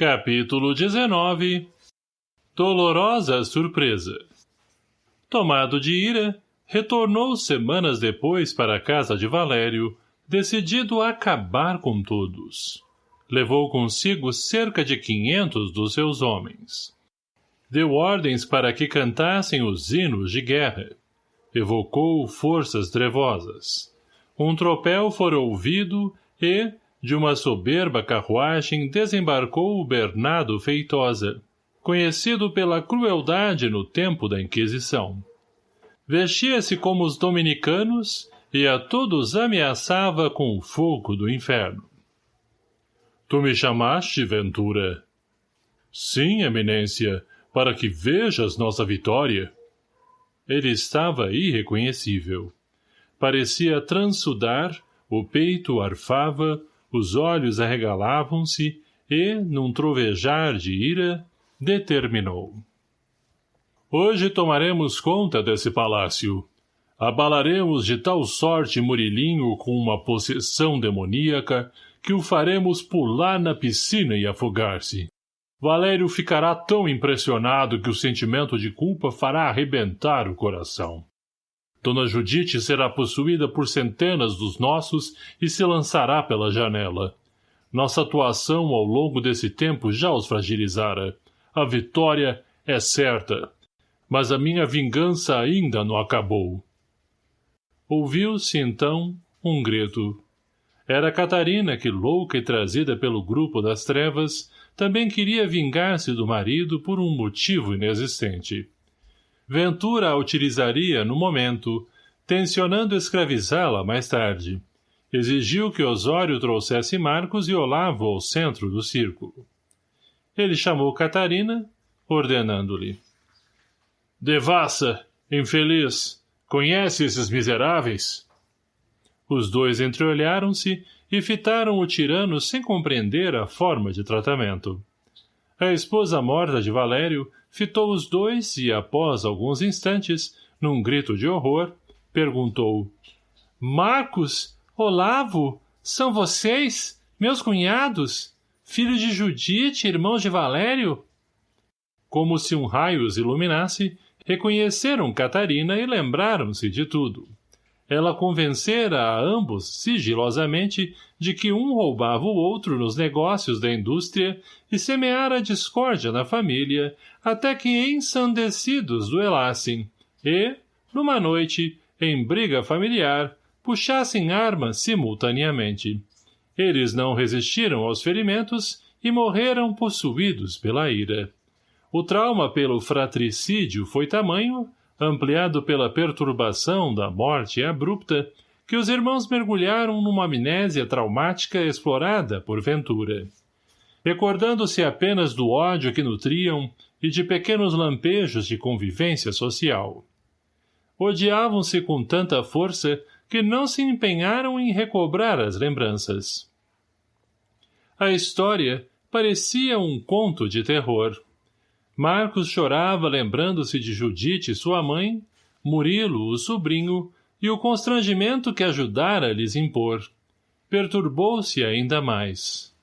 Capítulo 19 Dolorosa surpresa Tomado de ira, retornou semanas depois para a casa de Valério, decidido a acabar com todos. Levou consigo cerca de quinhentos dos seus homens. Deu ordens para que cantassem os hinos de guerra. Evocou forças trevosas. Um tropel fora ouvido e, de uma soberba carruagem desembarcou o Bernardo Feitosa, conhecido pela crueldade no tempo da Inquisição. Vestia-se como os dominicanos e a todos ameaçava com o fogo do inferno. Tu me chamaste, Ventura? Sim, eminência, para que vejas nossa vitória. Ele estava irreconhecível. Parecia transudar, o peito arfava, os olhos arregalavam-se e, num trovejar de ira, determinou. Hoje tomaremos conta desse palácio. Abalaremos de tal sorte Murilinho com uma possessão demoníaca que o faremos pular na piscina e afogar-se. Valério ficará tão impressionado que o sentimento de culpa fará arrebentar o coração. Dona Judite será possuída por centenas dos nossos e se lançará pela janela. Nossa atuação ao longo desse tempo já os fragilizara. A vitória é certa. Mas a minha vingança ainda não acabou. Ouviu-se, então, um grito. Era Catarina que, louca e trazida pelo grupo das trevas, também queria vingar-se do marido por um motivo inexistente. Ventura a utilizaria no momento, tensionando escravizá-la mais tarde. Exigiu que Osório trouxesse Marcos e Olavo ao centro do círculo. Ele chamou Catarina, ordenando-lhe. Devassa, infeliz, conhece esses miseráveis? Os dois entreolharam-se e fitaram o tirano sem compreender a forma de tratamento. A esposa morta de Valério fitou os dois e, após alguns instantes, num grito de horror, perguntou. Marcos, Olavo, são vocês, meus cunhados, filhos de Judite, irmãos de Valério? Como se um raio os iluminasse, reconheceram Catarina e lembraram-se de tudo ela convencera a ambos, sigilosamente, de que um roubava o outro nos negócios da indústria e semeara discórdia na família, até que ensandecidos duelassem, e, numa noite, em briga familiar, puxassem armas simultaneamente. Eles não resistiram aos ferimentos e morreram possuídos pela ira. O trauma pelo fratricídio foi tamanho ampliado pela perturbação da morte abrupta, que os irmãos mergulharam numa amnésia traumática explorada por Ventura. Recordando-se apenas do ódio que nutriam e de pequenos lampejos de convivência social. Odiavam-se com tanta força que não se empenharam em recobrar as lembranças. A história parecia um conto de terror. Marcos chorava lembrando-se de Judite, sua mãe, Murilo, o sobrinho, e o constrangimento que ajudara a lhes impor. Perturbou-se ainda mais.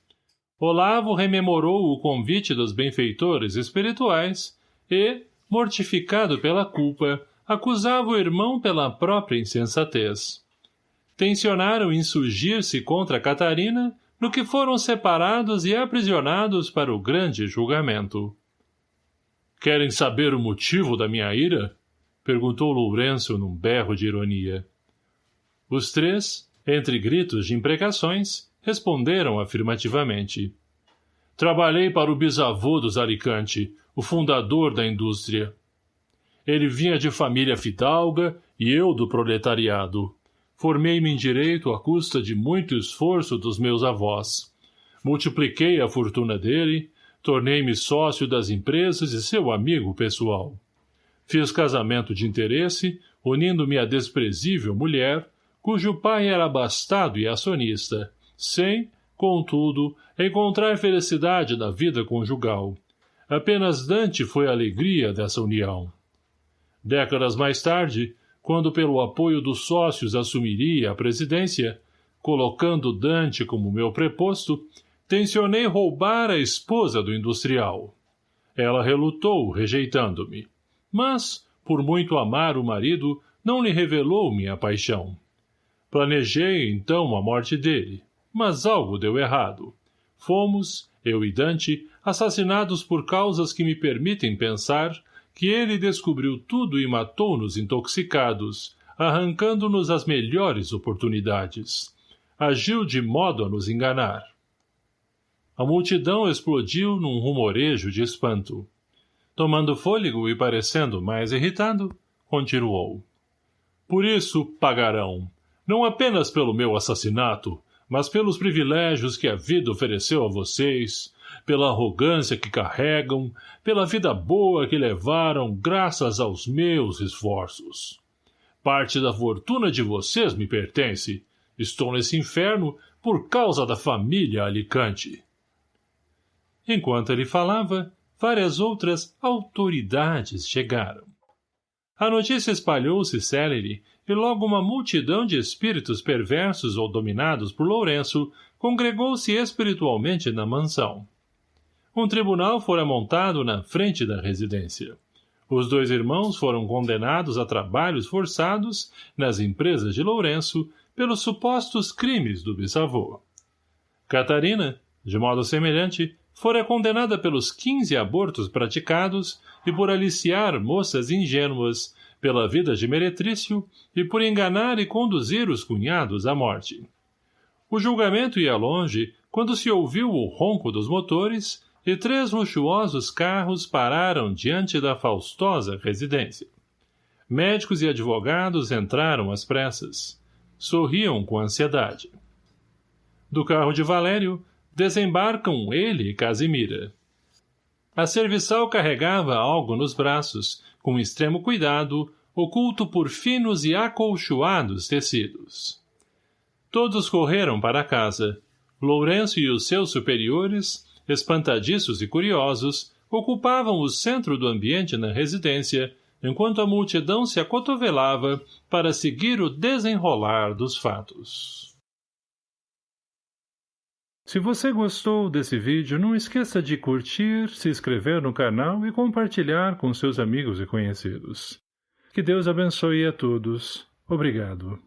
Olavo rememorou o convite dos benfeitores espirituais e, mortificado pela culpa, acusava o irmão pela própria insensatez. Tensionaram insurgir-se contra Catarina, no que foram separados e aprisionados para o grande julgamento. Querem saber o motivo da minha ira? Perguntou Lourenço num berro de ironia. Os três, entre gritos de imprecações, responderam afirmativamente. Trabalhei para o bisavô dos Alicante, o fundador da indústria. Ele vinha de família fidalga e eu do proletariado. Formei-me em direito à custa de muito esforço dos meus avós. Multipliquei a fortuna dele, Tornei-me sócio das empresas e seu amigo pessoal. Fiz casamento de interesse, unindo-me à desprezível mulher, cujo pai era abastado e acionista, sem, contudo, encontrar felicidade na vida conjugal. Apenas Dante foi a alegria dessa união. Décadas mais tarde, quando pelo apoio dos sócios assumiria a presidência, colocando Dante como meu preposto, tencionei roubar a esposa do industrial. Ela relutou, rejeitando-me. Mas, por muito amar o marido, não lhe revelou minha paixão. Planejei, então, a morte dele, mas algo deu errado. Fomos, eu e Dante, assassinados por causas que me permitem pensar que ele descobriu tudo e matou-nos intoxicados, arrancando-nos as melhores oportunidades. Agiu de modo a nos enganar. A multidão explodiu num rumorejo de espanto. Tomando fôlego e parecendo mais irritado, continuou. Por isso pagarão, não apenas pelo meu assassinato, mas pelos privilégios que a vida ofereceu a vocês, pela arrogância que carregam, pela vida boa que levaram graças aos meus esforços. Parte da fortuna de vocês me pertence. Estou nesse inferno por causa da família Alicante. Enquanto ele falava, várias outras autoridades chegaram. A notícia espalhou-se célere e logo uma multidão de espíritos perversos ou dominados por Lourenço congregou-se espiritualmente na mansão. Um tribunal fora montado na frente da residência. Os dois irmãos foram condenados a trabalhos forçados nas empresas de Lourenço pelos supostos crimes do bisavô. Catarina, de modo semelhante, fora condenada pelos quinze abortos praticados e por aliciar moças ingênuas, pela vida de meretrício e por enganar e conduzir os cunhados à morte. O julgamento ia longe quando se ouviu o ronco dos motores e três luxuosos carros pararam diante da faustosa residência. Médicos e advogados entraram às pressas. Sorriam com ansiedade. Do carro de Valério, desembarcam ele e Casimira. A serviçal carregava algo nos braços, com extremo cuidado, oculto por finos e acolchoados tecidos. Todos correram para casa. Lourenço e os seus superiores, espantadiços e curiosos, ocupavam o centro do ambiente na residência, enquanto a multidão se acotovelava para seguir o desenrolar dos fatos. Se você gostou desse vídeo, não esqueça de curtir, se inscrever no canal e compartilhar com seus amigos e conhecidos. Que Deus abençoe a todos. Obrigado.